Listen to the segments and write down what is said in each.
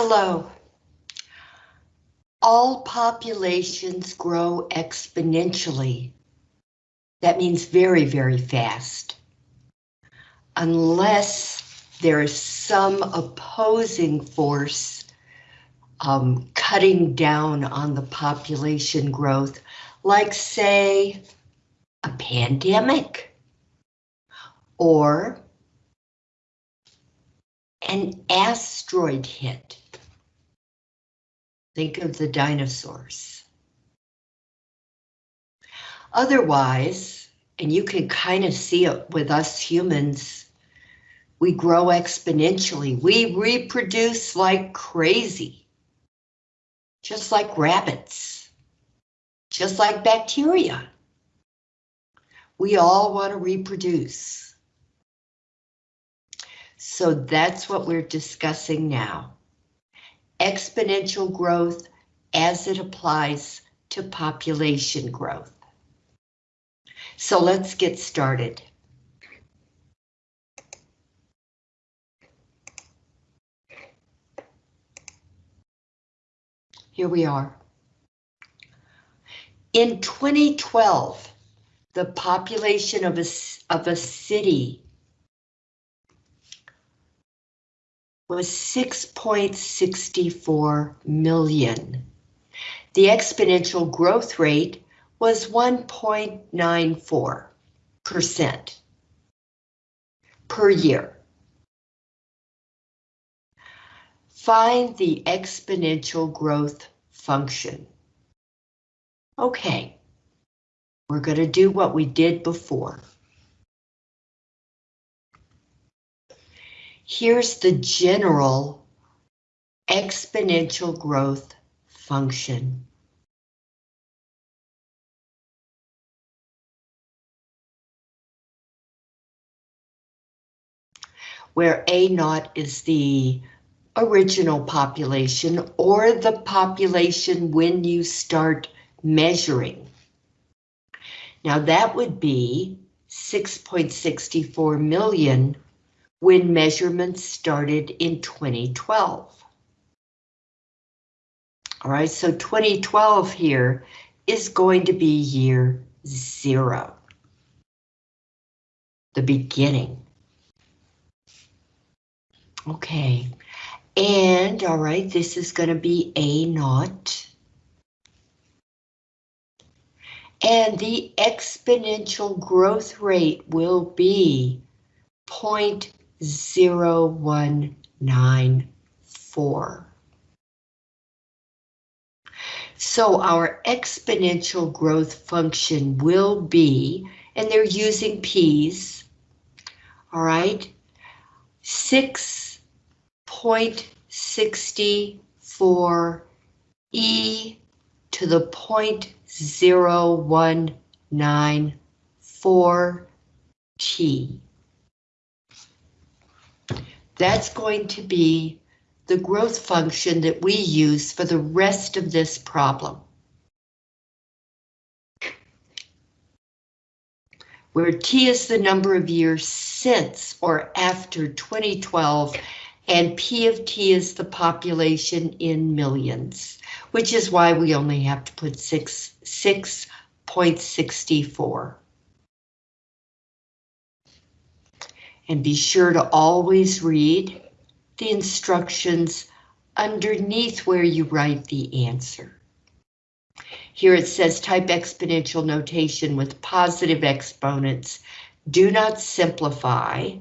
Hello. All populations grow exponentially. That means very, very fast. Unless there is some opposing force um, cutting down on the population growth, like say, a pandemic or an asteroid hit. Think of the dinosaurs. Otherwise, and you can kind of see it with us humans, we grow exponentially. We reproduce like crazy. Just like rabbits. Just like bacteria. We all want to reproduce. So that's what we're discussing now. Exponential growth as it applies to population growth. So let's get started. Here we are. In 2012, the population of a, of a city was 6.64 million. The exponential growth rate was 1.94% per year. Find the exponential growth function. Okay, we're going to do what we did before. Here's the general exponential growth function. Where A naught is the original population or the population when you start measuring. Now that would be 6.64 million when measurements started in 2012. All right, so 2012 here is going to be year zero. The beginning. Okay, and all right, this is going to be A naught. And the exponential growth rate will be 0 0194. So our exponential growth function will be, and they're using p's, all right, 6.64 e to the point zero one nine four t. That's going to be the growth function that we use for the rest of this problem. Where T is the number of years since or after 2012, and P of T is the population in millions, which is why we only have to put 6, 6.64. And be sure to always read the instructions underneath where you write the answer. Here it says type exponential notation with positive exponents. Do not simplify.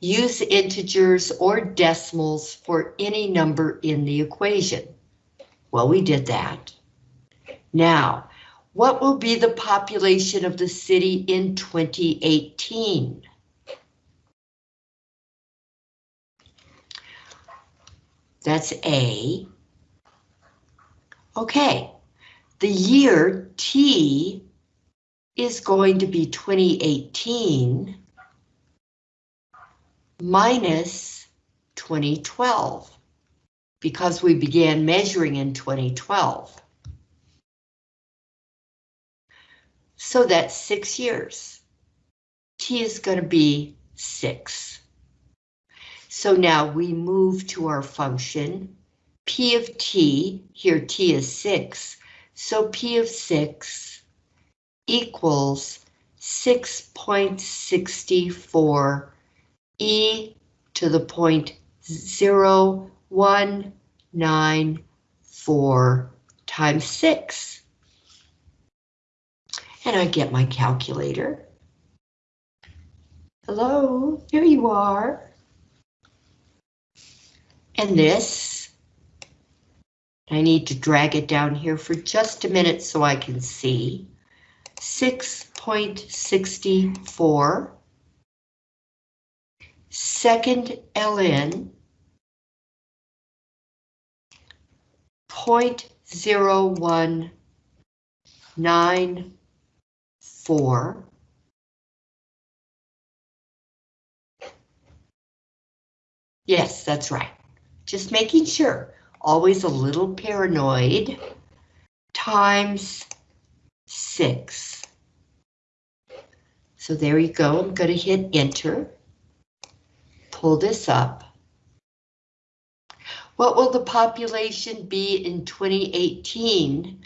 Use integers or decimals for any number in the equation. Well, we did that. Now, what will be the population of the city in 2018? That's A. Okay, the year T is going to be 2018 minus 2012 because we began measuring in 2012. So that's six years. T is going to be six. So now we move to our function P of t, here t is 6, so P of 6 equals 6.64 e to the point zero one nine four times 6. And I get my calculator. Hello, here you are. And this, I need to drag it down here for just a minute so I can see. 6.64 second ln 0.0194 Yes, that's right. Just making sure. Always a little paranoid. Times 6. So there you go. I'm going to hit enter. Pull this up. What will the population be in 2018?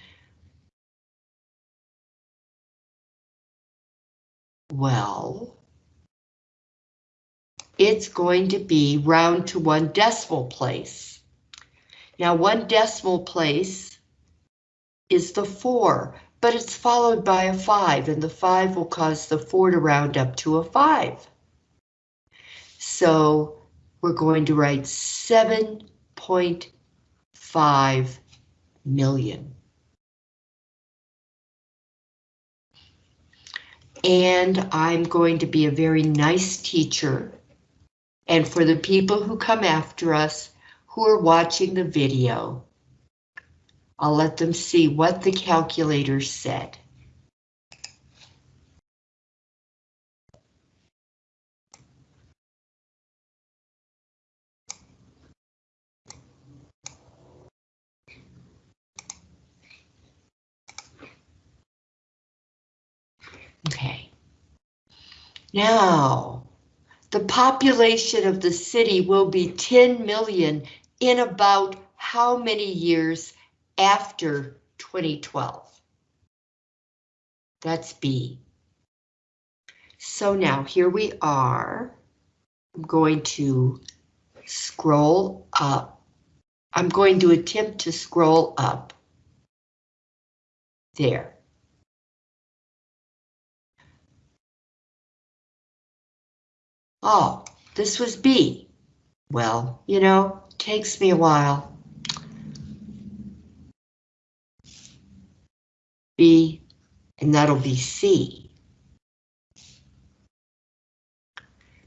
Well, it's going to be round to one decimal place. Now, one decimal place is the four, but it's followed by a five, and the five will cause the four to round up to a five. So we're going to write 7.5 million. And I'm going to be a very nice teacher. And for the people who come after us, who are watching the video, I'll let them see what the calculator said. Okay. Now, the population of the city will be 10 million in about how many years after 2012? That's B. So now here we are. I'm going to scroll up. I'm going to attempt to scroll up. There. Oh, this was B. Well, you know, takes me a while. B, and that'll be C.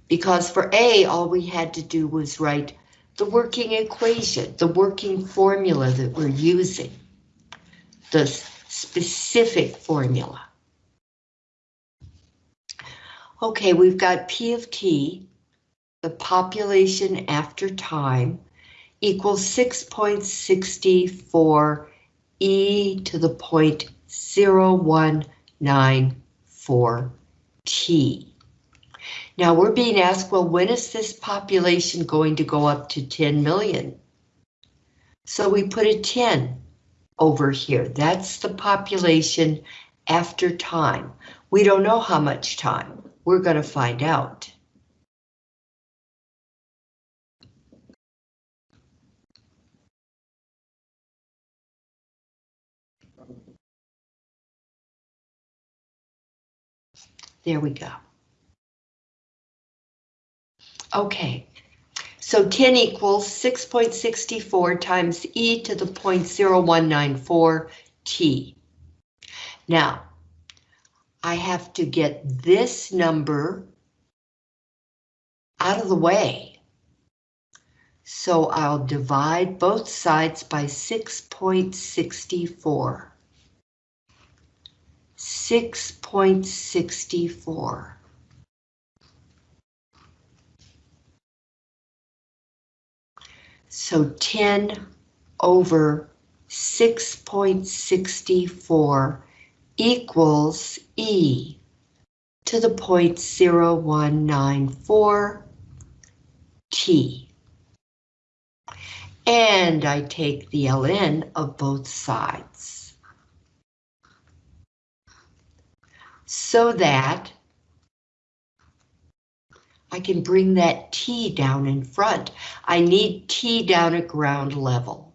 Because for A, all we had to do was write the working equation, the working formula that we're using, the specific formula. Okay, we've got P of T, the population after time, equals 6.64 e to the point 0194 t. Now we're being asked, well, when is this population going to go up to 10 million? So we put a 10 over here. That's the population after time. We don't know how much time. We're going to find out. There we go. Okay, so 10 equals 6.64 times e to the 0.0194 t. Now, I have to get this number out of the way. So I'll divide both sides by 6.64. 6.64. So 10 over 6.64 equals E to the point 0194 T. and I take the ln of both sides. So that I can bring that T down in front. I need T down at ground level.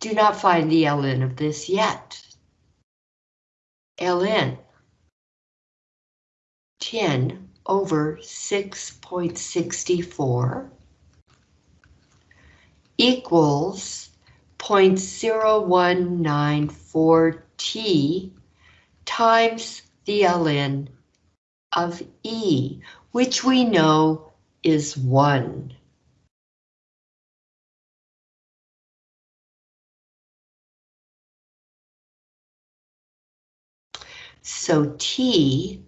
Do not find the ln of this yet. ln 10 over 6.64 equals 0.0194 t times the ln of E, which we know is 1. So T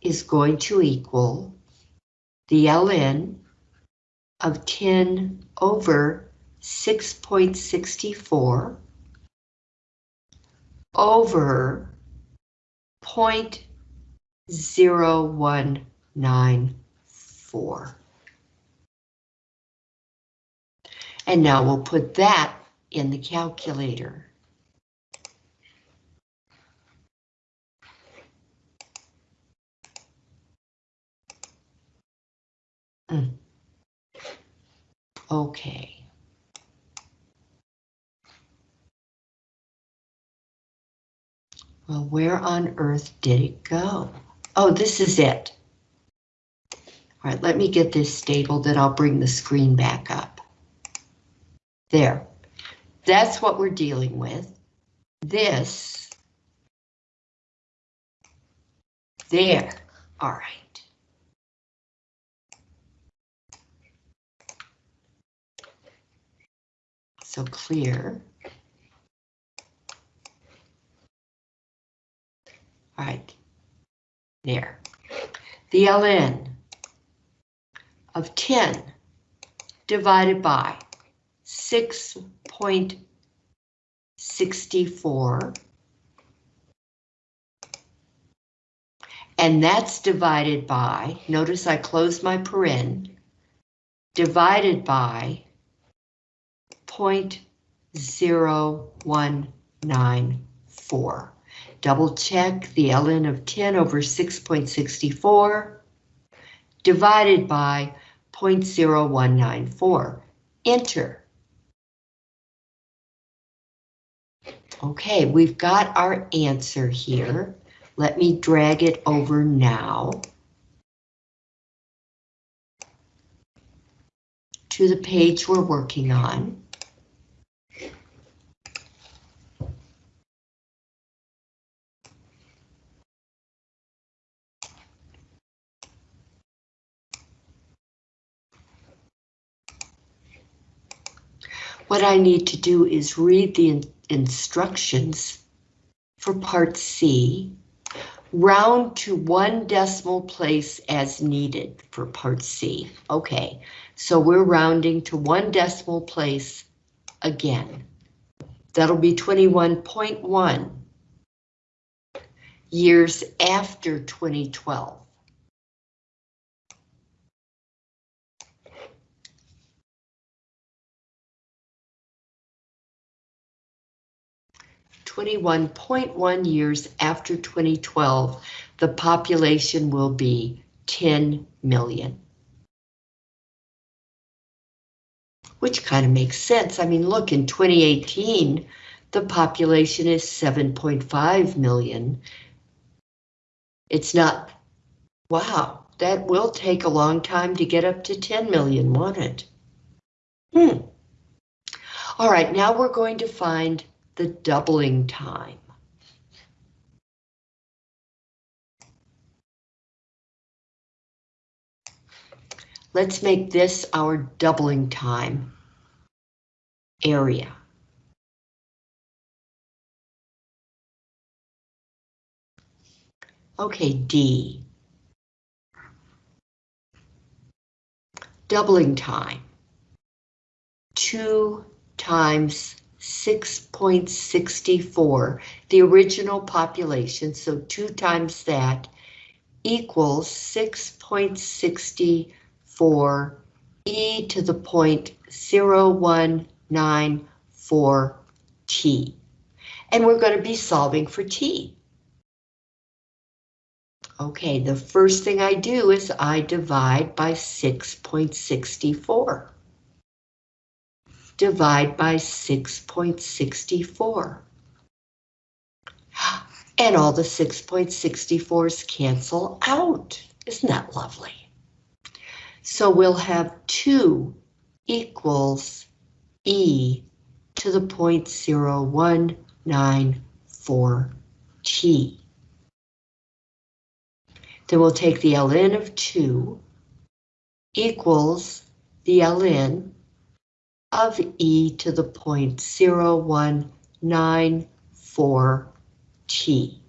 is going to equal the ln of 10 over 6.64 over 0.0194. And now we'll put that in the calculator. Mm. Okay. Well, where on earth did it go? Oh, this is it. All right, let me get this stable, then I'll bring the screen back up. There. That's what we're dealing with. This. There. All right. So clear. All right, there. The ln of 10 divided by 6.64 and that's divided by, notice I closed my paren, divided by 0.0194. Double check the ln of 10 over 6.64 divided by 0.0194. Enter. Okay, we've got our answer here. Let me drag it over now. To the page we're working on. What I need to do is read the in instructions for part C, round to one decimal place as needed for part C. Okay, so we're rounding to one decimal place again. That'll be 21.1 years after 2012. 21.1 years after 2012, the population will be 10 million. Which kind of makes sense. I mean, look, in 2018, the population is 7.5 million. It's not, wow, that will take a long time to get up to 10 million, won't it? Hmm. All right, now we're going to find the doubling time. Let's make this our doubling time area. Okay, D. Doubling time. Two times 6.64, the original population, so two times that equals 6.64 e to the point 0194 t. And we're going to be solving for t. Okay, the first thing I do is I divide by 6.64. Divide by 6.64. And all the 6.64s cancel out. Isn't that lovely? So we'll have 2 equals e to the 0.0194 t. Then we'll take the ln of 2 equals the ln of e to the 0.0194 t.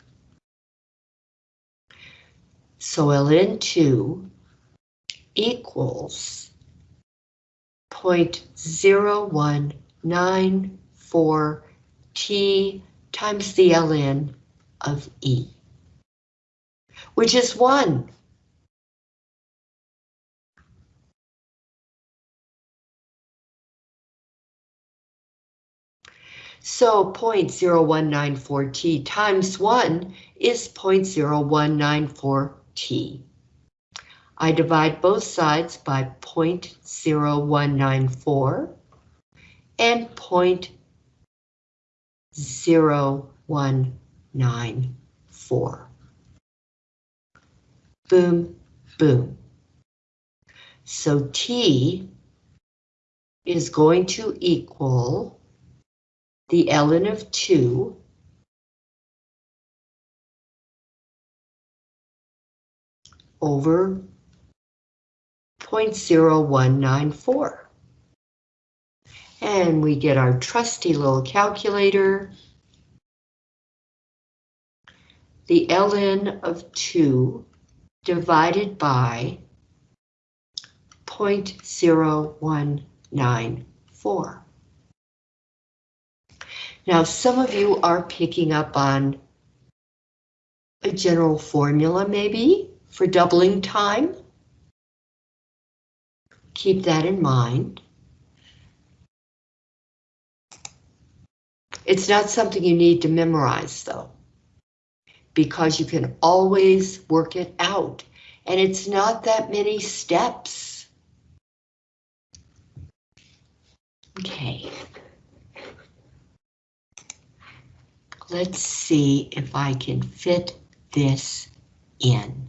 So ln 2 equals 0.0194 t times the ln of e which is one. So 0.0194t times 1 is 0.0194t. I divide both sides by 0.0194 and 0.0194 boom, boom. So T is going to equal the ln of 2 over 0.0194. And we get our trusty little calculator. The ln of 2 divided by 0.0194. Now, some of you are picking up on a general formula, maybe, for doubling time. Keep that in mind. It's not something you need to memorize, though because you can always work it out. And it's not that many steps. Okay. Let's see if I can fit this in.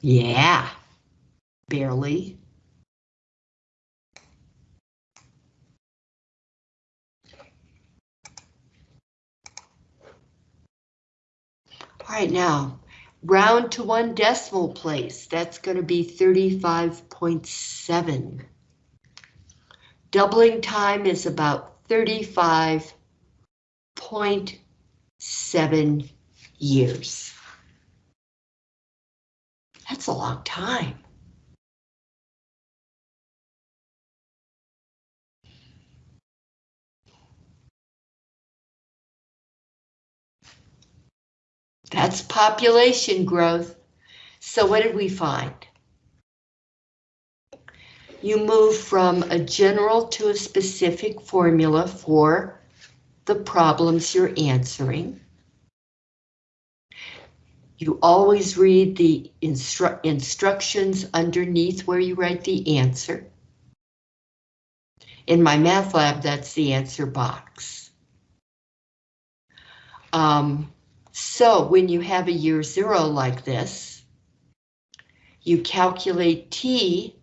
Yeah, barely. Right, now, round to one decimal place. That's going to be 35.7. Doubling time is about 35.7 years. That's a long time. That's population growth. So what did we find? You move from a general to a specific formula for the problems you're answering. You always read the instru instructions underneath where you write the answer. In MyMathLab, that's the answer box. Um, so when you have a year zero like this, you calculate T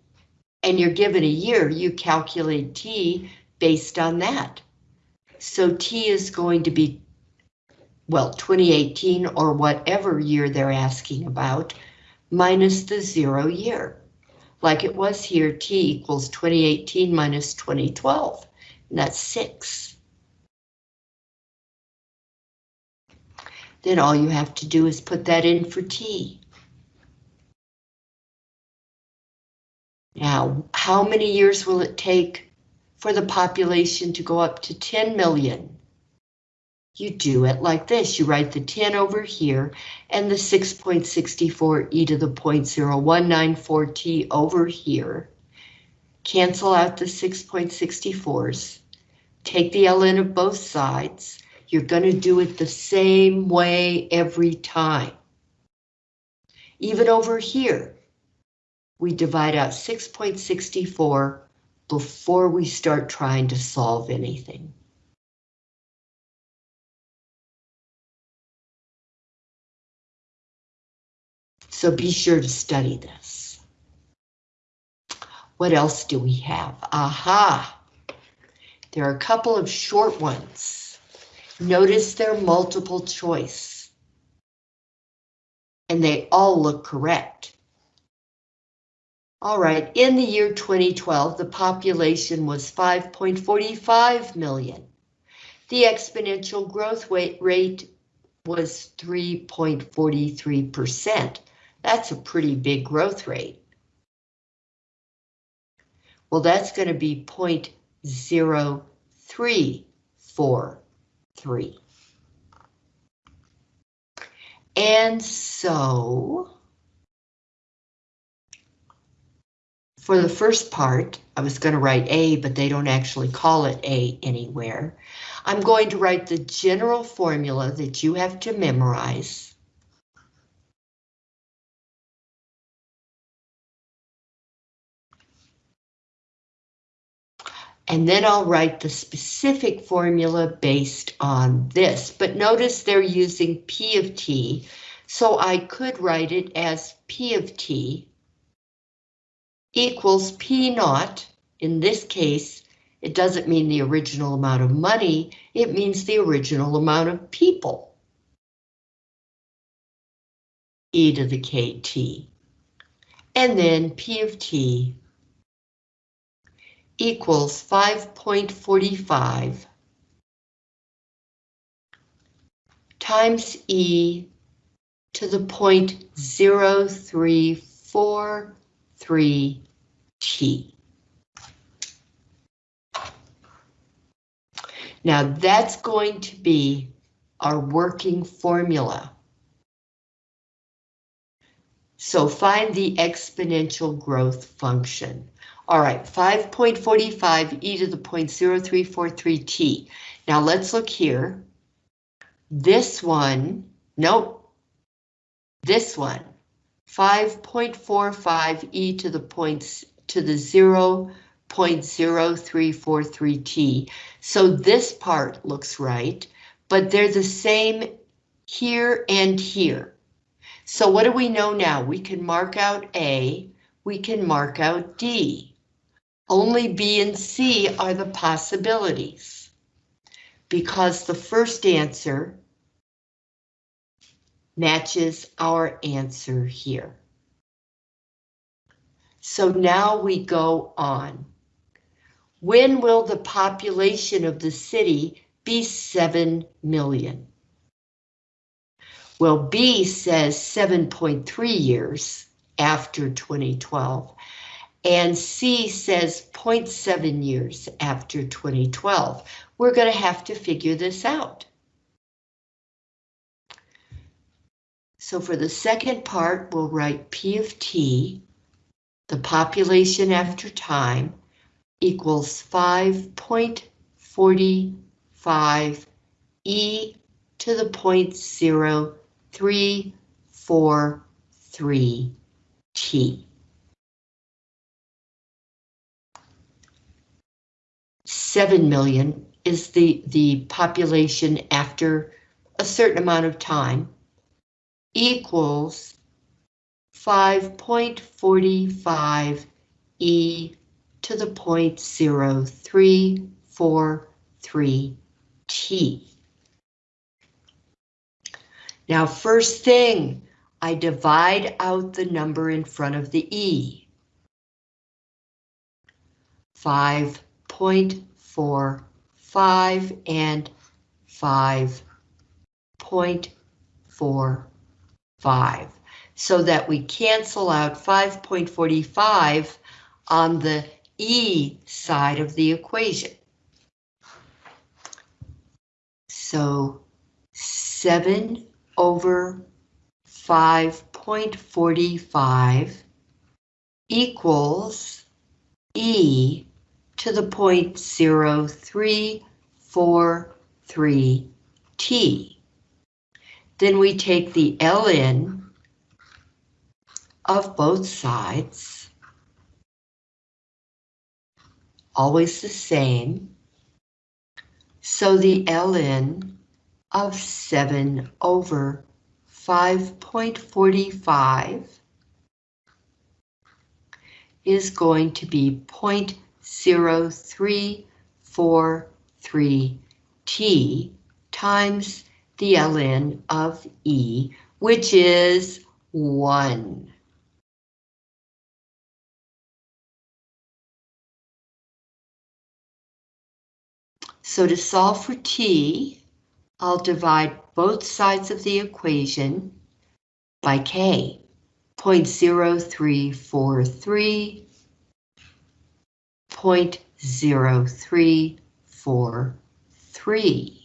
and you're given a year, you calculate T based on that. So T is going to be well, 2018 or whatever year they're asking about, minus the zero year. Like it was here, T equals 2018 minus 2012, and that's six. Then all you have to do is put that in for T. Now, how many years will it take for the population to go up to 10 million? You do it like this. You write the 10 over here and the 6.64 e to the 0.0194 t over here. Cancel out the 6.64s. Take the ln of both sides. You're going to do it the same way every time. Even over here, we divide out 6.64 before we start trying to solve anything. So be sure to study this. What else do we have? Aha! There are a couple of short ones. Notice they're multiple choice. And they all look correct. All right, in the year 2012, the population was 5.45 million. The exponential growth rate was 3.43%. That's a pretty big growth rate. Well, that's going to be 0.0343. And so, for the first part, I was going to write A, but they don't actually call it A anywhere. I'm going to write the general formula that you have to memorize. And then I'll write the specific formula based on this. But notice they're using P of T, so I could write it as P of T equals P naught. In this case, it doesn't mean the original amount of money, it means the original amount of people. E to the KT. And then P of T equals 5.45 times E to the point 0343 T. Now that's going to be our working formula. So find the exponential growth function. All right, 5.45 e to the 0.0343 t. Now let's look here. This one, nope. This one, 5.45 e to the points to the 0.0343 t. So this part looks right, but they're the same here and here. So what do we know now? We can mark out A, we can mark out D. Only B and C are the possibilities. Because the first answer matches our answer here. So now we go on. When will the population of the city be 7 million? Well, B says 7.3 years after 2012, and C says 0.7 years after 2012. We're going to have to figure this out. So for the second part, we'll write P of T, the population after time, equals 5.45 e to the point zero three four three t. 7 million is the, the population after a certain amount of time equals 5.45 e to the point zero three four three t. Now, first thing, I divide out the number in front of the e. 5.45 four, five, and five point four five, so that we cancel out 5.45 on the E side of the equation. So 7 over 5.45 equals E to the point point zero three four three t, Then we take the ln of both sides, always the same. So the ln of 7 over 5.45 is going to be 0.3 0.0343t times the ln of E, which is 1. So to solve for t, I'll divide both sides of the equation by k, 0.0343 0.0343.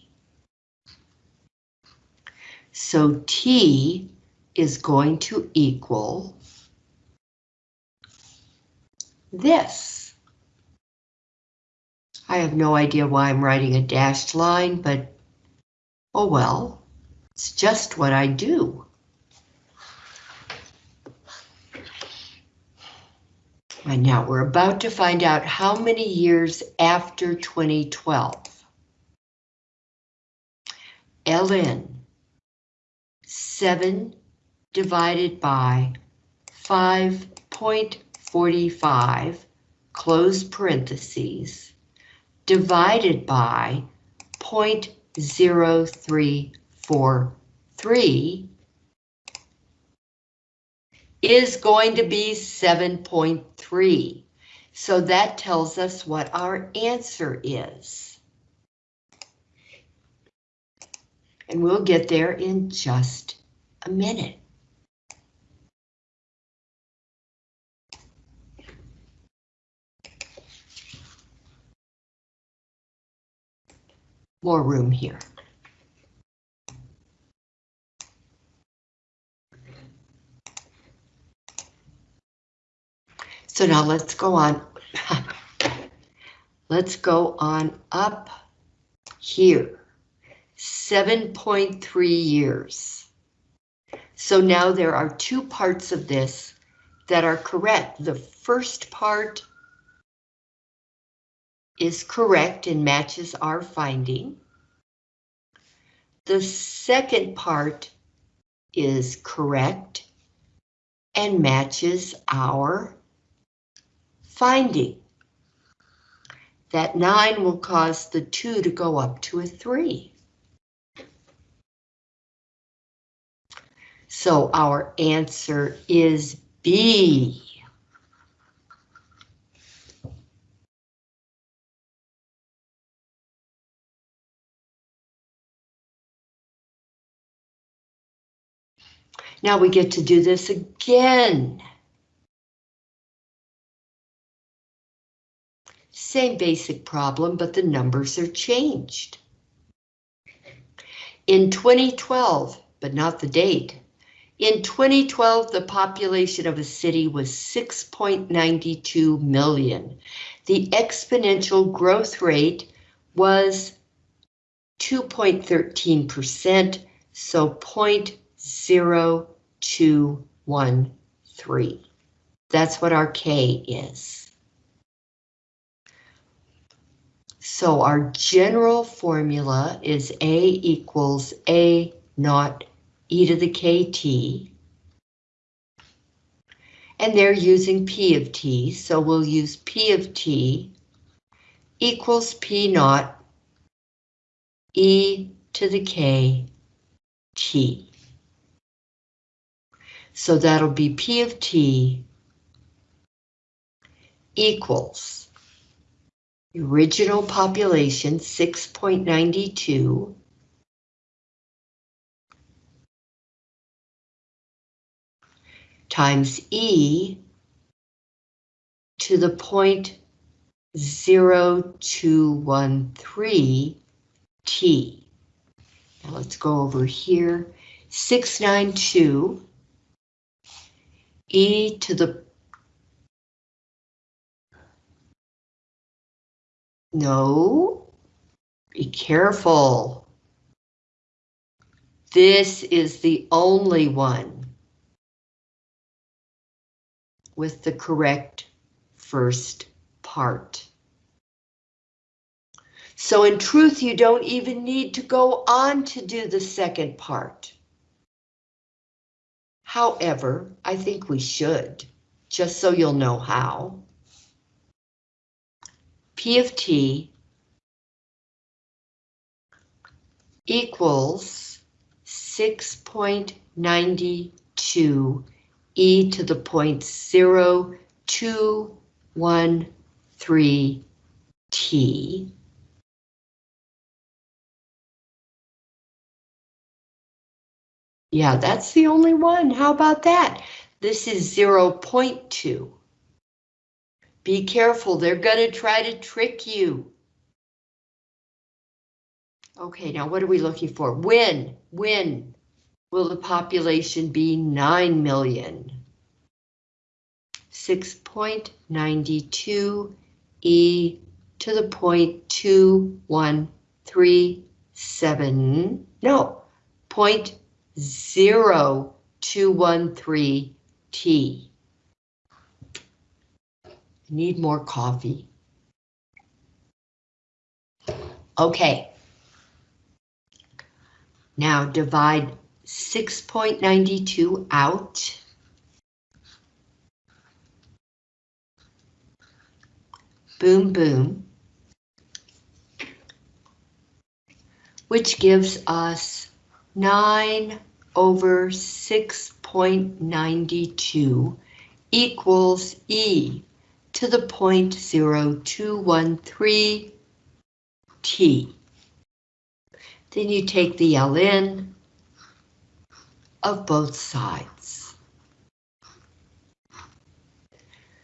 So t is going to equal this. I have no idea why I'm writing a dashed line, but oh well, it's just what I do. And now we're about to find out how many years after 2012. ln 7 divided by 5.45 close parentheses divided by 0.0343 is going to be 7.3. So that tells us what our answer is. And we'll get there in just a minute. More room here. So now let's go on. let's go on up here. 7.3 years. So now there are two parts of this that are correct. The first part is correct and matches our finding. The second part is correct and matches our finding. That 9 will cause the 2 to go up to a 3. So our answer is B. Now we get to do this again. Same basic problem, but the numbers are changed. In 2012, but not the date, in 2012, the population of a city was 6.92 million. The exponential growth rate was 2.13%, so 0.0213. That's what our K is. So our general formula is A equals A naught e to the kt. And they're using p of t, so we'll use p of t equals p naught e to the k t. So that'll be p of t equals original population 6.92 times e to the point 0213 T. Now let's go over here. 692 e to the No, be careful. This is the only one with the correct first part. So in truth, you don't even need to go on to do the second part. However, I think we should, just so you'll know how. P of T equals 6.92 e to the point zero two one three t. Yeah, that's the only one. How about that? This is 0.2. Be careful, they're gonna try to trick you. Okay, now what are we looking for? When, when will the population be 9 million? 6.92 e to the point 2137, no, point 0213 t. Need more coffee. Okay. Now divide 6.92 out. Boom, boom. Which gives us 9 over 6.92 equals E to the point zero two one three T. Then you take the ln of both sides.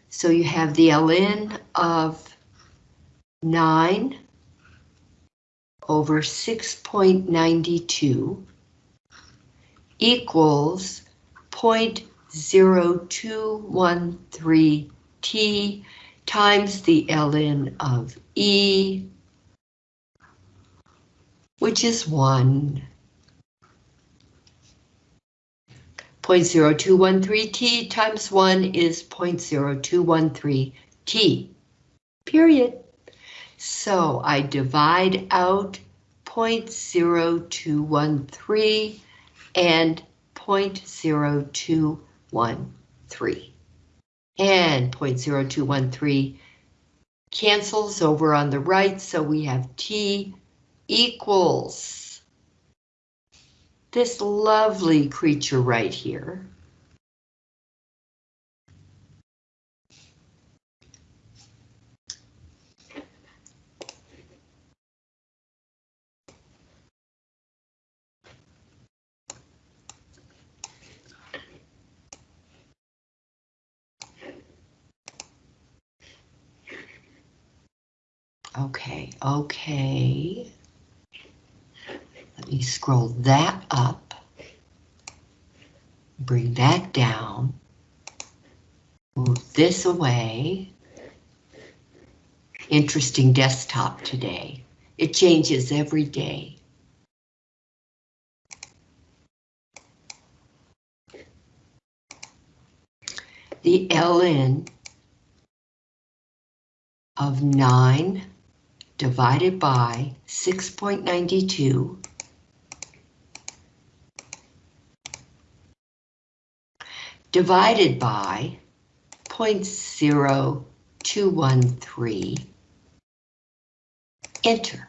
So you have the ln of 9 over 6.92 equals 0.0213 T times the ln of E, which is 1. 0.0213 T times 1 is 0.0213 T, period. So I divide out 0.0213 and 0.0213 and 0.0213 cancels over on the right, so we have T equals this lovely creature right here. Okay, okay. Let me scroll that up. Bring that down. Move this away. Interesting desktop today. It changes every day. The ln of 9 divided by 6.92 divided by 0.0213, enter.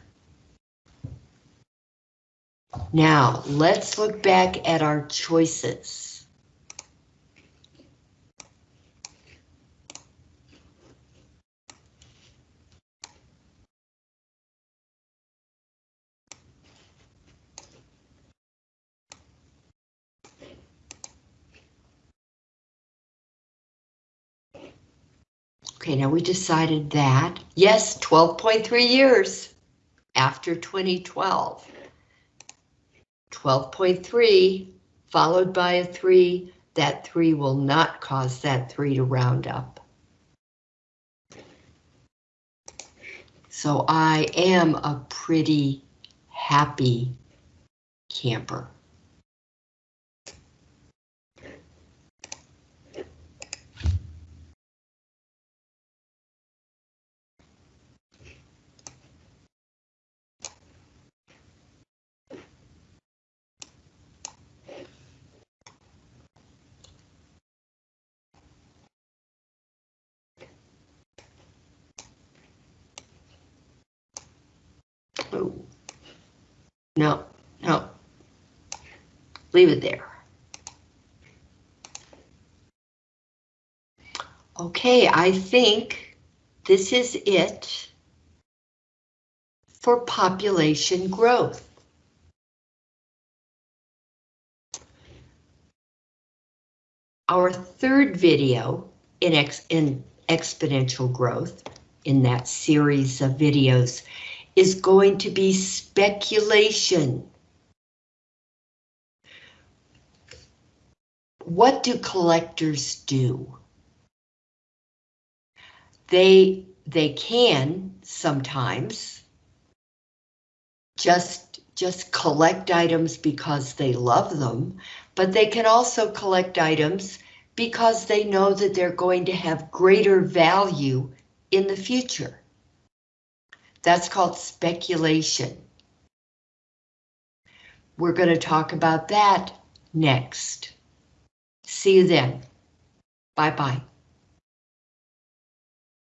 Now, let's look back at our choices. Okay, now we decided that. Yes, 12.3 years after 2012. 12.3 followed by a 3, that 3 will not cause that 3 to round up. So I am a pretty happy camper. Oh. No, no. Leave it there. Okay, I think this is it for population growth. Our third video in, ex in exponential growth in that series of videos is going to be speculation. What do collectors do? They, they can sometimes just, just collect items because they love them, but they can also collect items because they know that they're going to have greater value in the future. That's called speculation. We're going to talk about that next. See you then. Bye-bye.